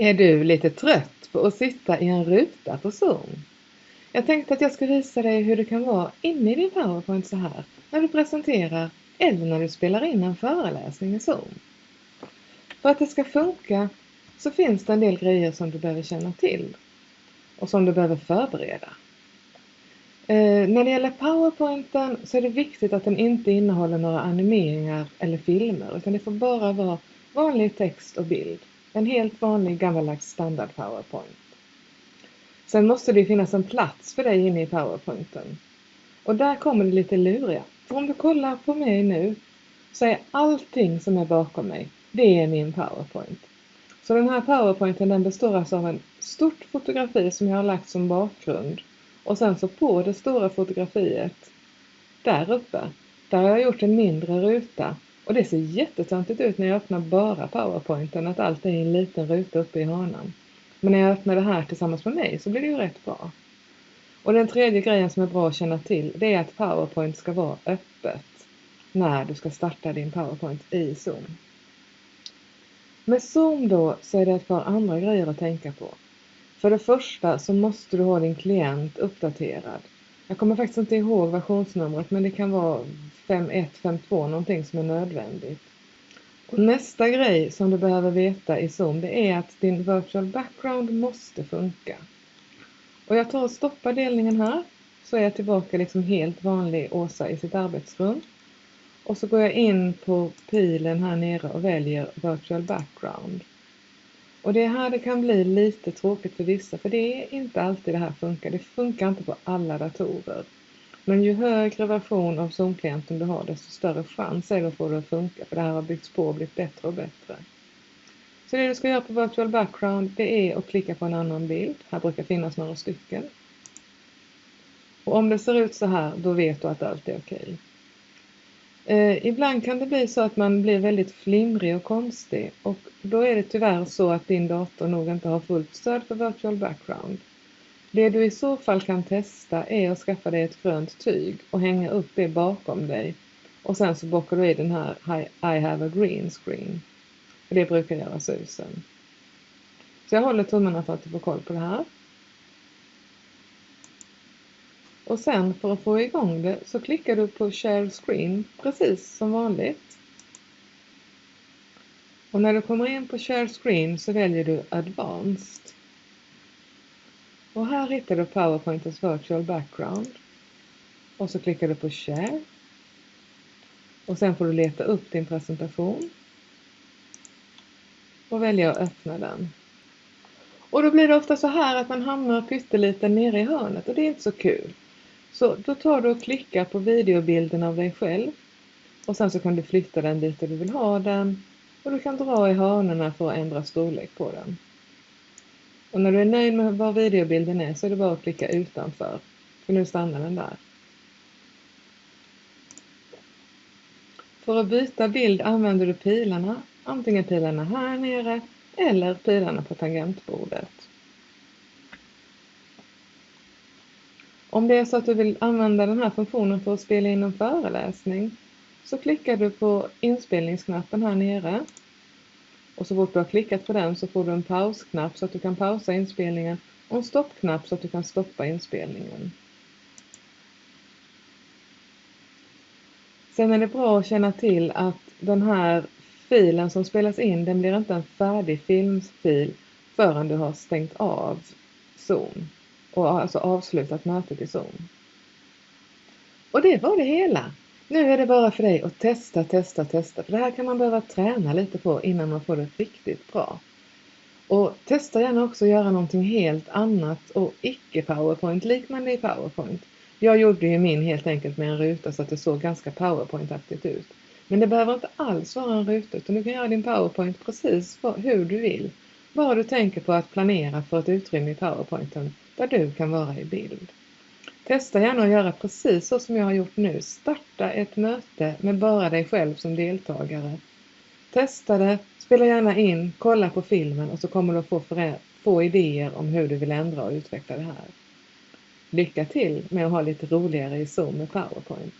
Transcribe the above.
Är du lite trött på att sitta i en ruta på Zoom? Jag tänkte att jag ska visa dig hur det kan vara inne i din PowerPoint så här, när du presenterar eller när du spelar in en föreläsning i Zoom. För att det ska funka så finns det en del grejer som du behöver känna till och som du behöver förbereda. Eh, när det gäller PowerPointen så är det viktigt att den inte innehåller några animeringar eller filmer utan det får bara vara vanlig text och bild. En helt vanlig gammaldags standard PowerPoint. Sen måste det finnas en plats för dig inne i PowerPointen. Och där kommer det lite luriga. För om du kollar på mig nu så är allting som är bakom mig, det är min PowerPoint. Så den här PowerPointen den består alltså av en stort fotografi som jag har lagt som bakgrund. Och sen så på det stora fotografiet, där uppe, där har jag gjort en mindre ruta och det ser jättetöntigt ut när jag öppnar bara powerpointen, att allt är i en liten ruta uppe i hörnan. Men när jag öppnar det här tillsammans med mig så blir det ju rätt bra. Och den tredje grejen som är bra att känna till, det är att powerpoint ska vara öppet när du ska starta din powerpoint i Zoom. Med Zoom då så är det ett par andra grejer att tänka på. För det första så måste du ha din klient uppdaterad. Jag kommer faktiskt inte ihåg versionsnumret men det kan vara 5152 någonting som är nödvändigt. Och nästa grej som du behöver veta i Zoom det är att din virtual background måste funka. Och jag tar och stoppar delningen här så är jag tillbaka liksom helt vanlig Åsa i sitt arbetsrum. Och så går jag in på pilen här nere och väljer virtual background. Och det är här det kan bli lite tråkigt för vissa för det är inte alltid det här funkar. Det funkar inte på alla datorer. Men ju högre version av Zoom-klienten du har desto större chans är det att få det att funka för det här har byggts på och blivit bättre och bättre. Så det du ska göra på Virtual Background det är att klicka på en annan bild. Här brukar finnas några stycken. Och om det ser ut så här då vet du att allt är okej. Eh, ibland kan det bli så att man blir väldigt flimrig och konstig och då är det tyvärr så att din dator nog inte har fullt stöd för Virtual Background. Det du i så fall kan testa är att skaffa dig ett grönt tyg och hänga upp det bakom dig. Och sen så bockar du i den här I have a green screen. Det brukar göra susen. Så jag håller tummarna för att du får koll på det här. Och sen för att få igång det så klickar du på Share Screen precis som vanligt. Och när du kommer in på Share Screen så väljer du Advanced. Och här hittar du PowerPointens Virtual Background. Och så klickar du på Share. Och sen får du leta upp din presentation. Och välja att öppna den. Och då blir det ofta så här att man hamnar pyttelite nere i hörnet och det är inte så kul. Så då tar du och klickar på videobilden av dig själv. Och sen så kan du flytta den dit du vill ha den. Och du kan dra i hörnorna för att ändra storlek på den. Och när du är nöjd med var videobilden är så är det bara att klicka utanför. För nu stannar den där. För att byta bild använder du pilarna, antingen pilarna här nere eller pilarna på tangentbordet. Om det är så att du vill använda den här funktionen för att spela in en föreläsning så klickar du på inspelningsknappen här nere och så fort du har klickat på den så får du en pausknapp så att du kan pausa inspelningen och en stoppknapp så att du kan stoppa inspelningen. Sen är det bra att känna till att den här filen som spelas in, den blir inte en färdig filmfil förrän du har stängt av Zoom och alltså avslutat mötet i Zoom. Och det var det hela. Nu är det bara för dig att testa, testa, testa. För det här kan man behöva träna lite på innan man får det riktigt bra. Och testa gärna också att göra någonting helt annat och icke PowerPoint liknande i PowerPoint. Jag gjorde ju min helt enkelt med en ruta så att det såg ganska PowerPoint-aktigt ut. Men det behöver inte alls vara en ruta utan du kan göra din PowerPoint precis hur du vill. Bara du tänker på att planera för ett utrymme i PowerPointen där du kan vara i bild. Testa gärna att göra precis så som jag har gjort nu. Starta ett möte med bara dig själv som deltagare. Testa det, spela gärna in, kolla på filmen och så kommer du att få, få idéer om hur du vill ändra och utveckla det här. Lycka till med att ha lite roligare i Zoom med PowerPoint!